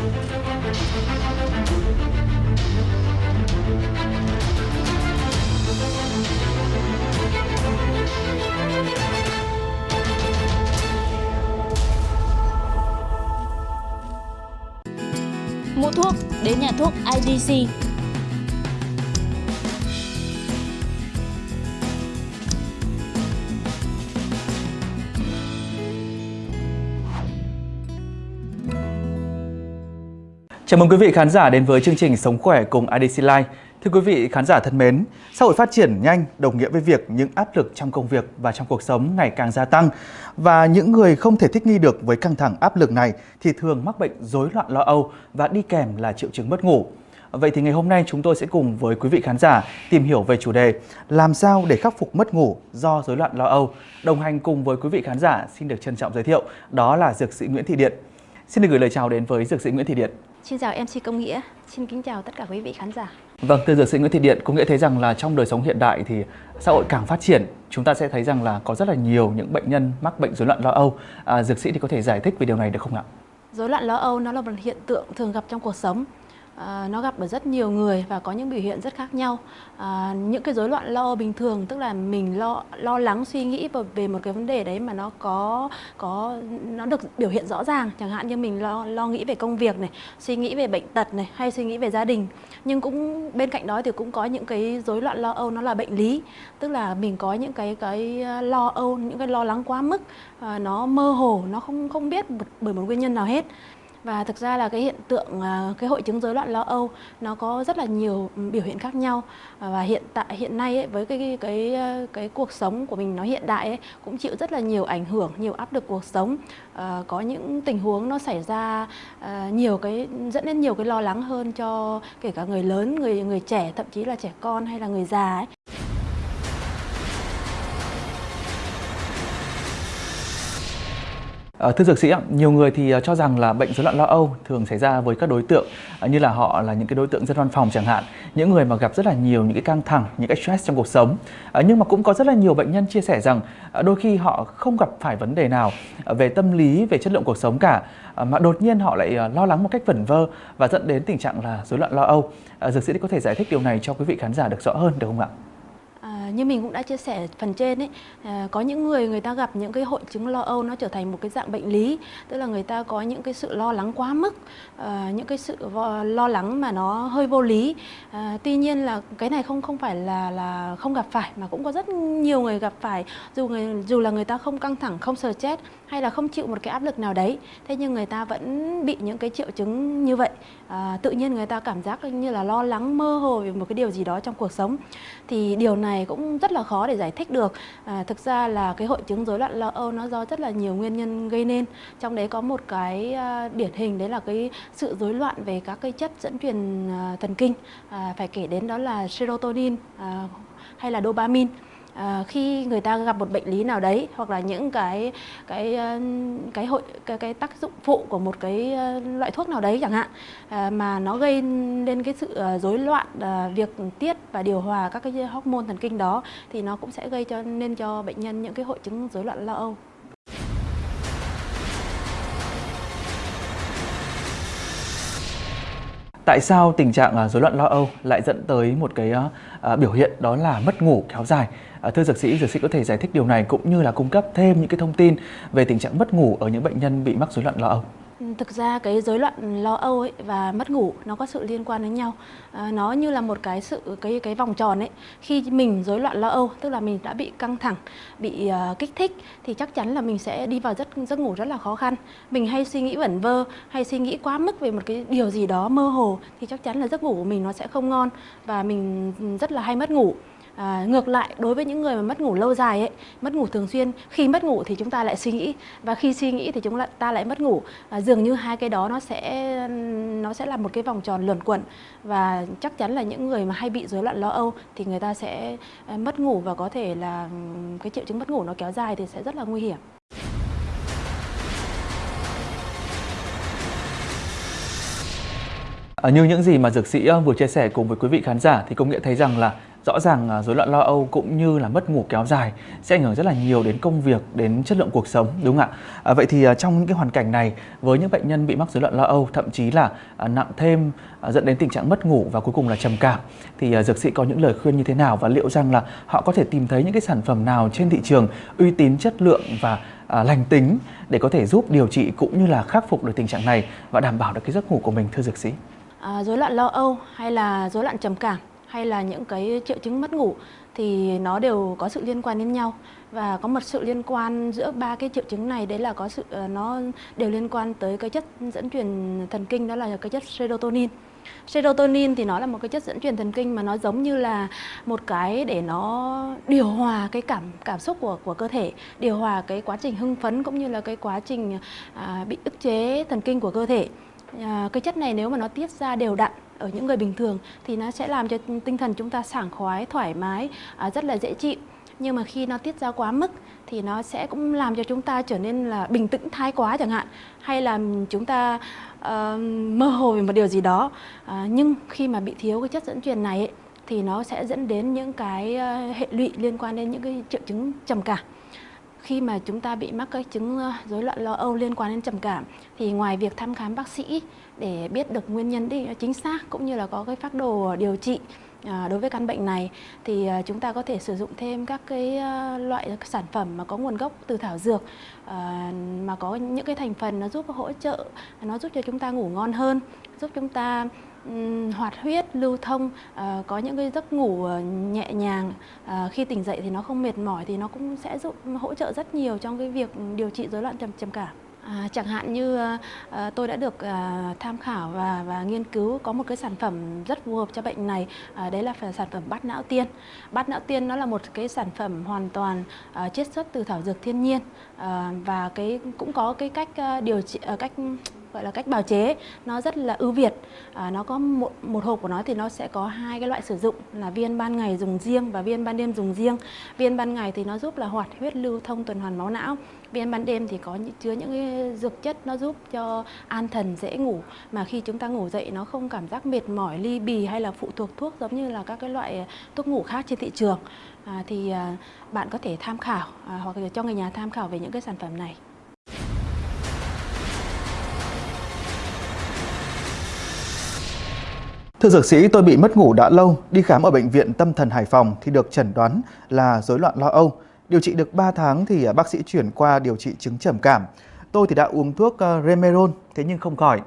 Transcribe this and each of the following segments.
Mua thuốc đến nhà thuốc IDC. Chào mừng quý vị khán giả đến với chương trình Sống khỏe cùng IDC Life. Thưa quý vị khán giả thân mến, xã hội phát triển nhanh đồng nghĩa với việc những áp lực trong công việc và trong cuộc sống ngày càng gia tăng và những người không thể thích nghi được với căng thẳng áp lực này thì thường mắc bệnh rối loạn lo âu và đi kèm là triệu chứng mất ngủ. Vậy thì ngày hôm nay chúng tôi sẽ cùng với quý vị khán giả tìm hiểu về chủ đề làm sao để khắc phục mất ngủ do rối loạn lo âu. Đồng hành cùng với quý vị khán giả xin được trân trọng giới thiệu đó là dược sĩ Nguyễn Thị Điện. Xin được gửi lời chào đến với dược sĩ Nguyễn Thị Điện. Xin chào MC Công Nghĩa, xin kính chào tất cả quý vị khán giả. Vâng, thưa dược sĩ Nguyễn Thị Điện, có nghĩa thấy rằng là trong đời sống hiện đại thì xã hội càng phát triển, chúng ta sẽ thấy rằng là có rất là nhiều những bệnh nhân mắc bệnh rối loạn lo âu. À, dược sĩ thì có thể giải thích về điều này được không ạ? Rối loạn lo âu nó là một hiện tượng thường gặp trong cuộc sống. À, nó gặp ở rất nhiều người và có những biểu hiện rất khác nhau. À, những cái rối loạn lo âu bình thường tức là mình lo lo lắng suy nghĩ về một cái vấn đề đấy mà nó có có nó được biểu hiện rõ ràng, chẳng hạn như mình lo lo nghĩ về công việc này, suy nghĩ về bệnh tật này hay suy nghĩ về gia đình. Nhưng cũng bên cạnh đó thì cũng có những cái rối loạn lo âu nó là bệnh lý, tức là mình có những cái cái ờ, lo âu, những cái lo lắng quá mức, à, nó mơ hồ, nó không không biết bởi một nguyên nhân nào hết và thực ra là cái hiện tượng à, cái hội chứng rối loạn lo âu nó có rất là nhiều biểu hiện khác nhau và hiện tại hiện nay ấy, với cái cái cái à, cái cuộc sống của mình nó hiện đại ấy, cũng chịu rất là nhiều ảnh hưởng nhiều áp lực cuộc sống à, có những tình huống nó xảy ra à, nhiều cái dẫn đến nhiều cái lo lắng hơn cho kể cả người lớn người người trẻ thậm chí là trẻ con hay là người già ấy. Ờ, thưa dược sĩ, nhiều người thì ờ, cho rằng là bệnh rối loạn lo âu thường xảy ra với các đối tượng ờ, như là họ là những cái đối tượng dân văn phòng chẳng hạn, những người mà gặp rất là nhiều những cái căng thẳng, những cái stress trong cuộc sống. Nhưng mà cũng có rất là nhiều bệnh nhân chia sẻ rằng đôi khi họ không gặp phải vấn đề nào về tâm lý, về chất lượng cuộc sống cả, mà đột nhiên họ lại lo lắng một cách vẩn vơ và dẫn đến tình trạng là rối loạn lo âu. Dược sĩ có thể giải thích điều này cho quý vị khán giả được rõ hơn được không ạ? Như mình cũng đã chia sẻ phần trên ấy à, có những người người ta gặp những cái hội chứng lo âu nó trở thành một cái dạng bệnh lý tức là người ta có những cái sự lo lắng quá mức à, những cái sự lo lắng mà nó hơi vô lý. À, tuy nhiên là cái này không không phải là là không gặp phải mà cũng có rất nhiều người gặp phải dù người dù là người ta không căng thẳng không stress hay là không chịu một cái áp lực nào đấy thế nhưng người ta vẫn bị những cái triệu chứng như vậy. À, tự nhiên người ta cảm giác như là lo lắng mơ hồ về một cái điều gì đó trong cuộc sống. Thì điều này cũng rất là khó để giải thích được. À, thực ra là cái hội chứng rối loạn lo âu nó do rất là nhiều nguyên nhân gây nên. Trong đấy có một cái à, điển hình đấy là cái sự rối loạn về các cái chất dẫn truyền à, thần kinh. À, phải kể đến đó là serotonin à, hay là dopamine à, khi người ta gặp một bệnh lý nào đấy hoặc là những cái cái ờ, cái hội cái, cái tác dụng phụ của một cái ờ, loại thuốc nào đấy chẳng hạn à, mà nó gây nên cái sự rối loạn à, việc tiết và điều hòa các cái hormone thần kinh đó thì nó cũng sẽ gây cho nên cho bệnh nhân những cái hội chứng rối loạn lo âu. Tại sao tình trạng à, rối loạn lo âu lại dẫn tới một cái ờ, ờ, biểu hiện đó là mất ngủ kéo dài? À, thưa dược sĩ, dược sĩ có thể giải thích điều này cũng như là cung cấp thêm những cái thông tin về tình trạng mất ngủ ở những bệnh nhân bị mắc rối loạn lo âu. Thực ra cái rối loạn lo âu ấy và mất ngủ nó có sự liên quan đến nhau. À, nó như là một cái sự cái cái vòng tròn ấy. Khi mình rối loạn lo âu tức là mình đã bị căng thẳng, bị uh, kích thích thì chắc chắn là mình sẽ đi vào giấc giấc ngủ rất là khó khăn. Mình hay suy nghĩ vẩn vơ, hay suy nghĩ quá mức về một cái điều gì đó mơ hồ thì chắc chắn là giấc ngủ của mình nó sẽ không ngon và mình rất là hay mất ngủ. À, ngược lại đối với những người mà mất ngủ lâu dài ấy, mất ngủ thường xuyên, khi mất ngủ thì chúng ta lại suy nghĩ và khi suy nghĩ thì chúng ta lại mất ngủ. À, dường như hai cái đó nó sẽ nó sẽ là một cái vòng tròn luẩn quẩn và chắc chắn là những người mà hay bị rối loạn lo âu thì người ta sẽ à, mất ngủ và có thể là cái triệu chứng mất ngủ nó kéo dài thì sẽ rất là nguy hiểm. À, như những gì mà dược sĩ vừa chia sẻ cùng với quý vị khán giả thì công nghệ thấy rằng là Rõ ràng à, rối loạn lo âu cũng như là mất ngủ kéo dài sẽ ảnh hưởng rất là nhiều đến công việc, đến chất lượng cuộc sống đúng không ạ? À, vậy thì à, trong những cái hoàn cảnh này với những bệnh nhân bị mắc rối loạn lo âu thậm chí là à, nặng thêm dẫn đến tình trạng mất ngủ và cuối cùng là trầm cảm thì dược sĩ có những lời khuyên như thế nào và liệu rằng là họ có thể tìm thấy những cái sản phẩm nào trên thị trường uy tín, chất lượng và à, lành tính để có thể giúp điều trị cũng như là khắc phục được tình trạng này và đảm bảo được cái giấc ngủ của mình thưa dược sĩ? À, rối loạn lo âu hay là rối loạn trầm cảm hay là những cái triệu chứng mất ngủ thì nó đều có sự liên quan đến nhau và có một sự liên quan giữa ba cái triệu chứng này đấy là có sự ờ, nó đều liên quan tới cái chất dẫn truyền thần kinh đó là cái chất serotonin. Serotonin thì nó là một cái chất dẫn truyền thần kinh mà nó giống như là một cái để nó điều hòa cái cảm cảm xúc của của cơ thể, điều hòa cái quá trình hưng phấn cũng như là cái quá trình à, bị ức chế thần kinh của cơ thể. À, cái chất này nếu mà nó tiết ra đều đặn ở những người bình thường thì nó sẽ làm cho tinh thần chúng ta sảng khoái, thoải mái, à, rất là dễ chịu. Nhưng mà khi nó tiết ra quá mức thì nó sẽ cũng làm cho chúng ta trở nên là bình tĩnh thái quá chẳng hạn. Hay là chúng ta uh, mơ hồ về một điều gì đó. Uh, nhưng khi mà bị thiếu cái chất dẫn truyền này ấy, thì nó sẽ dẫn đến những cái uh, hệ lụy liên quan đến những cái triệu chứng trầm cảm khi mà chúng ta bị mắc các chứng rối loạn lo âu liên quan đến trầm cảm, thì ngoài việc thăm khám bác sĩ để biết được nguyên nhân đi ờ, chính xác cũng như là có cái phác đồ điều trị ờ, đối với căn bệnh này, thì ờ, chúng ta có thể sử dụng thêm các cái loại sản phẩm mà có nguồn gốc từ thảo dược mà có những cái thành phần nó giúp hỗ trợ, nó giúp cho chúng ta ngủ ngon hơn, giúp chúng ta hoạt huyết lưu thông ờ, có những cái giấc ngủ ờ, nhẹ nhàng ờ, khi tỉnh dậy thì nó không mệt mỏi thì nó cũng sẽ giúp hỗ trợ rất nhiều trong cái việc điều trị rối loạn trầm trầm cảm. À, chẳng hạn như à, tôi đã được à, tham khảo và và nghiên cứu có một cái sản phẩm rất phù hợp cho bệnh này à, đấy là sản phẩm bát não tiên. Bát não tiên nó là một cái sản phẩm hoàn toàn à, chiết xuất từ thảo dược thiên nhiên à, và cái cũng có cái cách à, điều trị à, cách gọi là cách bào chế nó rất là ưu việt. À, nó có một, một hộp của nó thì nó sẽ có hai cái loại sử dụng là viên ban ngày dùng riêng và viên ban đêm dùng riêng. Viên ban ngày thì nó giúp là hoạt huyết lưu thông tuần hoàn máu não. Viên ban đêm thì có chứa những cái dược chất nó giúp cho an thần dễ ngủ. Mà khi chúng ta ngủ dậy nó không cảm giác mệt mỏi ly bì hay là phụ thuộc thuốc giống như là các cái loại thuốc ngủ khác trên thị trường. À, thì à, bạn có thể tham khảo à, hoặc là cho người nhà tham khảo về những cái sản phẩm này. Thưa dược sĩ, tôi bị mất ngủ đã lâu, đi khám ở bệnh viện tâm thần Hải Phòng thì được chẩn đoán là rối loạn lo âu. Điều trị được 3 tháng thì à, bác sĩ chuyển qua điều trị chứng trầm cảm. Tôi thì đã uống thuốc ờ, Remeron, thế nhưng không khỏi.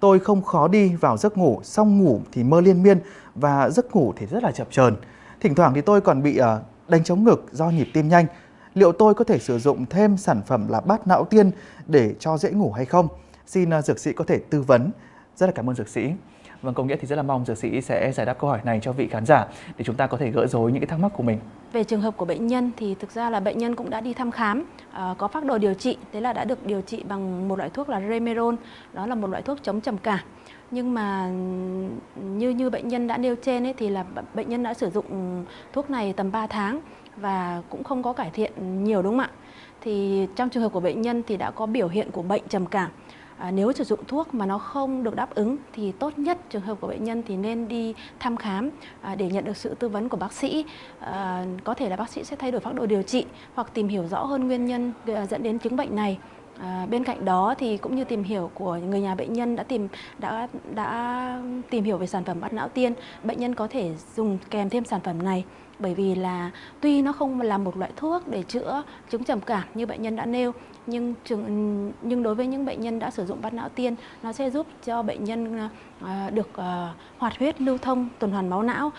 Tôi không khó đi vào giấc ngủ, xong ngủ thì mơ liên miên và giấc ngủ thì rất là chập chờn. Thỉnh thoảng thì tôi còn bị ờ, đánh chống ngực do nhịp tim nhanh. Liệu tôi có thể sử dụng thêm sản phẩm là bát não tiên để cho dễ ngủ hay không? Xin ờ, dược sĩ có thể tư vấn. Rất là cảm ơn dược sĩ. Vâng, có nghĩa thì rất là mong dược sĩ sẽ giải đáp câu hỏi này cho vị khán giả để chúng ta có thể gỡ rối những cái thắc mắc của mình. Về trường hợp của bệnh nhân thì thực ra là bệnh nhân cũng đã đi thăm khám, ờ, có phác đồ điều trị, thế là đã được điều trị bằng một loại thuốc là Remeron, đó là một loại thuốc chống trầm cảm. Nhưng mà như như bệnh nhân đã nêu trên ấy thì là bệnh nhân đã sử dụng thuốc này tầm 3 tháng và cũng không có cải thiện nhiều đúng không ạ? Thì trong trường hợp của bệnh nhân thì đã có biểu hiện của bệnh trầm cảm à, nếu sử dụng thuốc mà nó không được đáp ứng thì tốt nhất trường hợp của bệnh nhân thì nên đi thăm khám à, để nhận được sự tư vấn của bác sĩ. À, có thể là bác sĩ sẽ thay đổi phác đồ điều trị hoặc tìm hiểu rõ hơn nguyên nhân à, dẫn đến chứng bệnh này. À, bên cạnh đó thì cũng như tìm hiểu của người nhà bệnh nhân đã tìm đã đã tìm hiểu về sản phẩm bát não tiên, bệnh nhân có thể dùng kèm thêm sản phẩm này. Bởi vì là tuy nó không là một loại thuốc để chữa chứng trầm cảm như bệnh nhân đã nêu nhưng trường nhưng đối với những bệnh nhân đã sử dụng bát não tiên nó sẽ giúp cho bệnh nhân à, à, được à, hoạt huyết lưu thông tuần hoàn máu não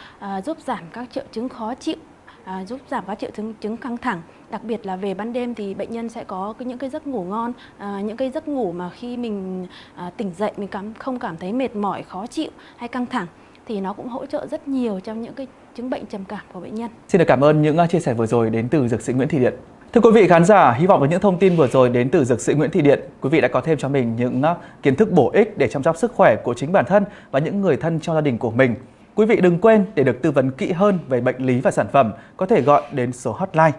giúp giảm các triệu chứng khó chịu à, giúp giảm các triệu chứng chứng căng thẳng đặc biệt là về ban đêm thì bệnh nhân sẽ có những cái giấc ngủ ngon à, những cái giấc ngủ mà khi mình à, tỉnh dậy mình cảm không cảm thấy mệt mỏi khó chịu hay căng thẳng thì nó cũng hỗ trợ rất nhiều trong những cái chứng bệnh trầm cảm của bệnh nhân. Xin được cảm ơn những à, chia sẻ vừa rồi đến từ dược sĩ Nguyễn Thị Điện. Thưa quý vị khán giả, hy vọng với những thông tin vừa rồi đến từ dược sĩ Nguyễn Thị Điện, quý vị đã có thêm cho mình những à, kiến thức bổ ích để chăm sóc sức khỏe của chính bản thân và những người thân trong gia đình của mình. Quý vị đừng quên để được tư vấn kỹ hơn về bệnh lý và sản phẩm, có thể gọi đến số hotline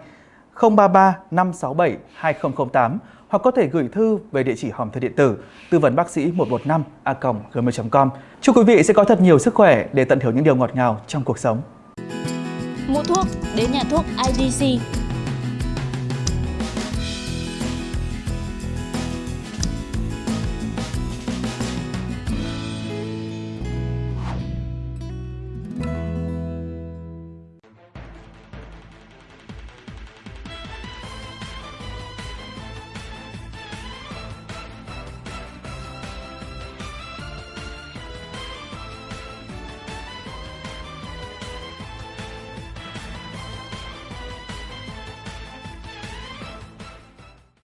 033 567 2008 hoặc có thể gửi thư về địa chỉ hòm thư điện tử tư vấn bác sĩ 115 a gmail.com. Chúc quý vị sẽ có thật nhiều sức khỏe để tận hưởng những điều ngọt ngào trong cuộc sống. Mua thuốc đến nhà thuốc IDC